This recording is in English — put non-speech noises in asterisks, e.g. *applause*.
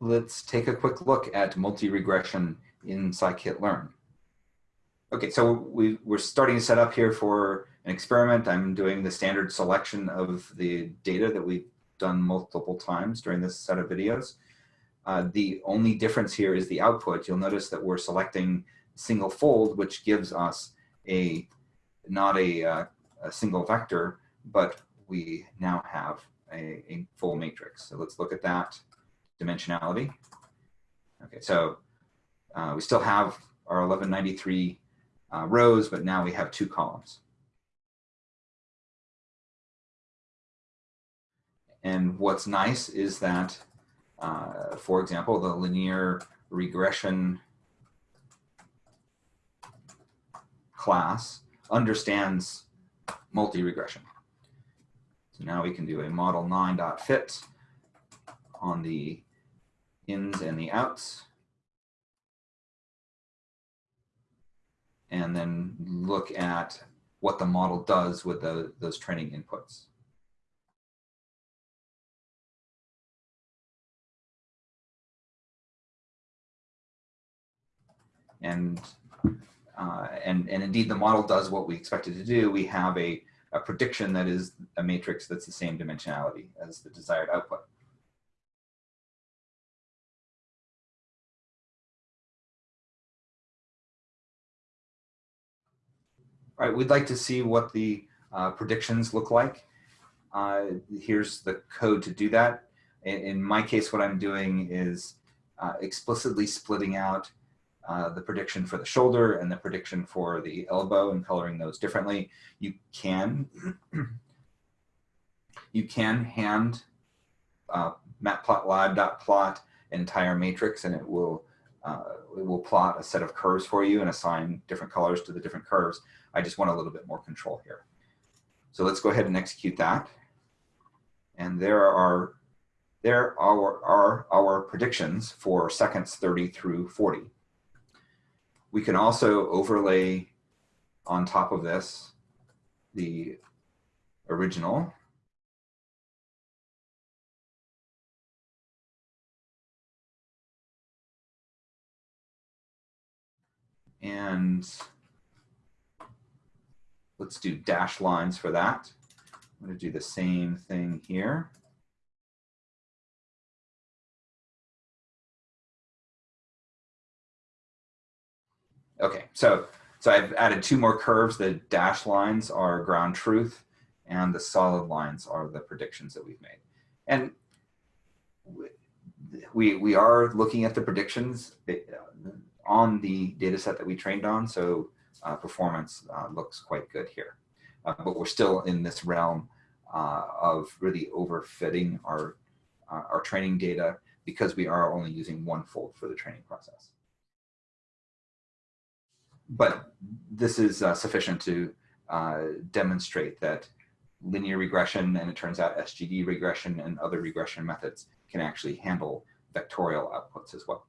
let's take a quick look at multi-regression in scikit-learn. Okay, so we, we're starting to set up here for an experiment. I'm doing the standard selection of the data that we've done multiple times during this set of videos. Uh, the only difference here is the output. You'll notice that we're selecting single fold, which gives us a not a, uh, a single vector, but we now have a, a full matrix. So let's look at that dimensionality. Okay, so uh, we still have our 1193 uh, rows, but now we have two columns. And what's nice is that, uh, for example, the linear regression class understands multi-regression. So now we can do a model 9.fit on the ins and the outs. And then look at what the model does with the, those training inputs. And, uh, and, and indeed the model does what we expect it to do. We have a, a prediction that is a matrix that's the same dimensionality as the desired output. We'd like to see what the uh, predictions look like. Uh, here's the code to do that. In, in, my case, what I'm doing is uh, explicitly splitting out uh, the prediction for the shoulder and the prediction for the elbow and coloring those differently. You can, *clears throat* you can hand uh, matplotlib.plot entire matrix and it will uh, it will plot a set of curves for you and assign different colors to the different curves. I just want a little bit more control here. So let's go ahead and execute that. And there are there are, are our predictions for seconds 30 through 40. We can also overlay on top of this the original and let's do dash lines for that. I'm going to do the same thing here. Okay, so so I've added two more curves. The dash lines are ground truth, and the solid lines are the predictions that we've made. And we we are looking at the predictions on the data set that we trained on, so uh, performance uh, looks quite good here. Uh, but we're still in this realm uh, of really overfitting our, uh, our training data because we are only using one fold for the training process. But this is sufficient to demonstrate that linear regression, and it turns out SGD regression and other regression methods can actually handle vectorial outputs as well.